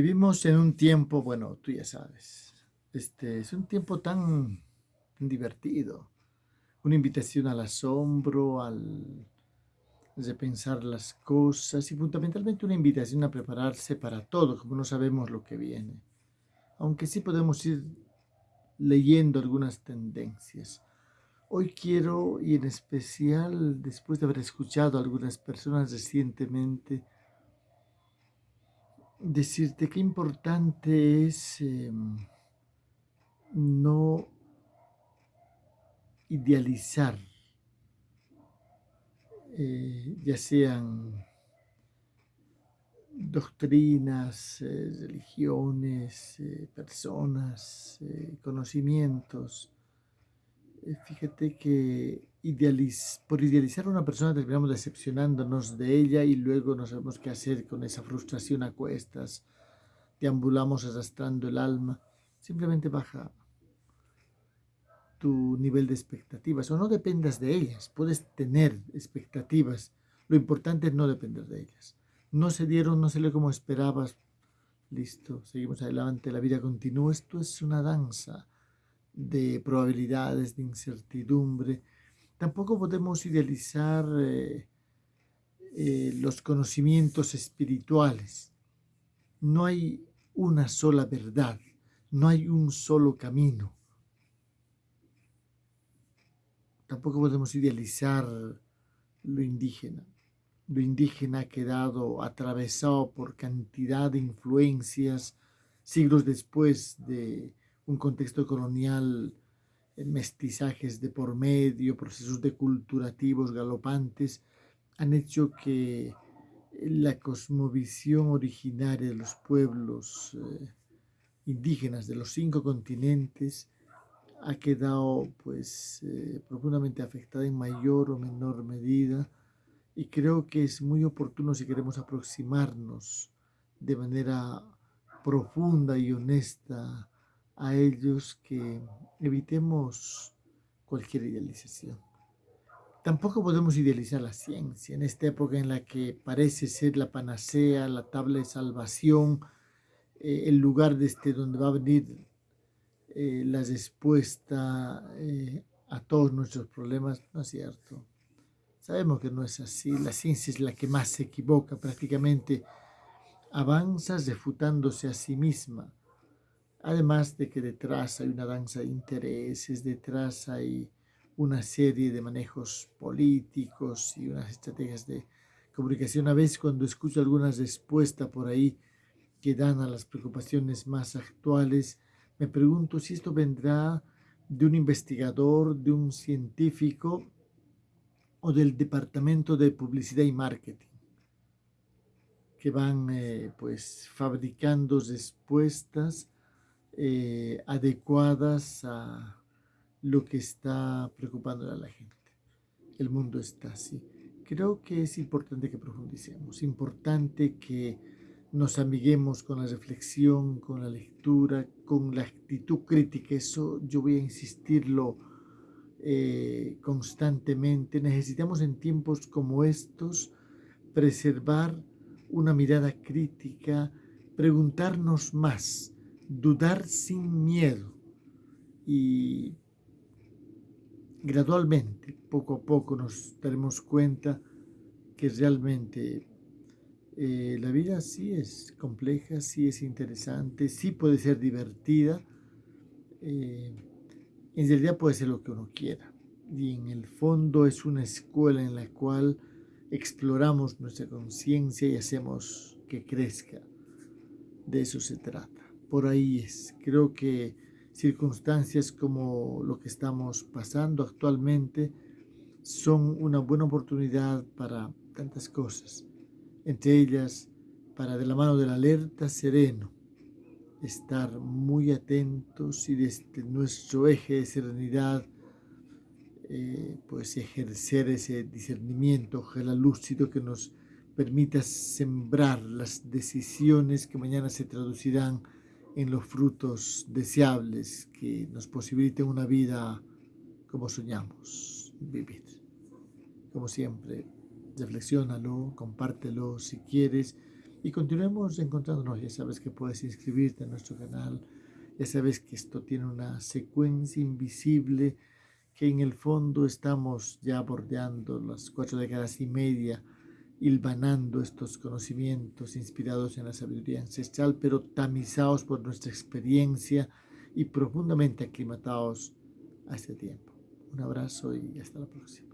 Vivimos en un tiempo, bueno, tú ya sabes, este es un tiempo tan divertido, una invitación al asombro, al repensar las cosas y fundamentalmente una invitación a prepararse para todo, como no sabemos lo que viene. Aunque sí podemos ir leyendo algunas tendencias. Hoy quiero, y en especial después de haber escuchado a algunas personas recientemente, decirte qué importante es em, no idealizar, eh, ya sean doctrinas, eh, religiones, eh, personas, conocimientos. Fíjate que por idealizar a una persona terminamos decepcionándonos de ella y luego no sabemos qué hacer con esa frustración a cuestas, deambulamos arrastrando el alma, simplemente baja tu nivel de expectativas o no dependas de ellas, puedes tener expectativas, lo importante es no depender de ellas. No se dieron, no se le como esperabas, listo, seguimos adelante, la vida continúa, esto es una danza de probabilidades, de incertidumbre, Tampoco podemos idealizar eh, eh, los conocimientos espirituales. No hay una sola verdad, no hay un solo camino. Tampoco podemos idealizar lo indígena. Lo indígena ha quedado atravesado por cantidad de influencias siglos después de un contexto colonial mestizajes de por medio, procesos deculturativos galopantes, han hecho que la cosmovisión originaria de los pueblos eh, indígenas de los cinco continentes ha quedado pues eh, profundamente afectada en mayor o menor medida y creo que es muy oportuno si queremos aproximarnos de manera profunda y honesta a ellos que evitemos cualquier idealización. Tampoco podemos idealizar la ciencia en esta época en la que parece ser la panacea, la tabla de salvación, eh, el lugar desde donde va a venir eh, la respuesta eh, a todos nuestros problemas. No es cierto. Sabemos que no es así. La ciencia es la que más se equivoca. Prácticamente avanza refutándose a sí misma Además de que detrás hay una danza de intereses, detrás hay una serie de manejos políticos y unas estrategias de comunicación. A veces cuando escucho algunas respuestas por ahí que dan a las preocupaciones más actuales, me pregunto si esto vendrá de un investigador, de un científico o del departamento de publicidad y marketing que van eh, pues fabricando respuestas eh, adecuadas a lo que está preocupando a la gente. El mundo está así. Creo que es importante que profundicemos, importante que nos amiguemos con la reflexión, con la lectura, con la actitud crítica. Eso yo voy a insistirlo eh, constantemente. Necesitamos en tiempos como estos preservar una mirada crítica, preguntarnos más, dudar sin miedo. Y gradualmente, poco a poco nos daremos cuenta que realmente eh, la vida sí es compleja, sí es interesante, sí puede ser divertida, eh, en realidad puede ser lo que uno quiera. Y en el fondo es una escuela en la cual exploramos nuestra conciencia y hacemos que crezca. De eso se trata por ahí es. Creo que circunstancias como lo que estamos pasando actualmente son una buena oportunidad para tantas cosas. Entre ellas, para de la mano del alerta sereno, estar muy atentos y desde nuestro eje de serenidad, eh, pues ejercer ese discernimiento, ojalá lúcido que nos permita sembrar las decisiones que mañana se traducirán en los frutos deseables que nos posibiliten una vida como soñamos vivir. Como siempre, reflexiónalo, compártelo si quieres y continuemos encontrándonos. Ya sabes que puedes inscribirte en nuestro canal. Ya sabes que esto tiene una secuencia invisible que en el fondo estamos ya bordeando las cuatro décadas y media, hilvanando estos conocimientos inspirados en la sabiduría ancestral, pero tamizados por nuestra experiencia y profundamente aclimatados a este tiempo. Un abrazo y hasta la próxima.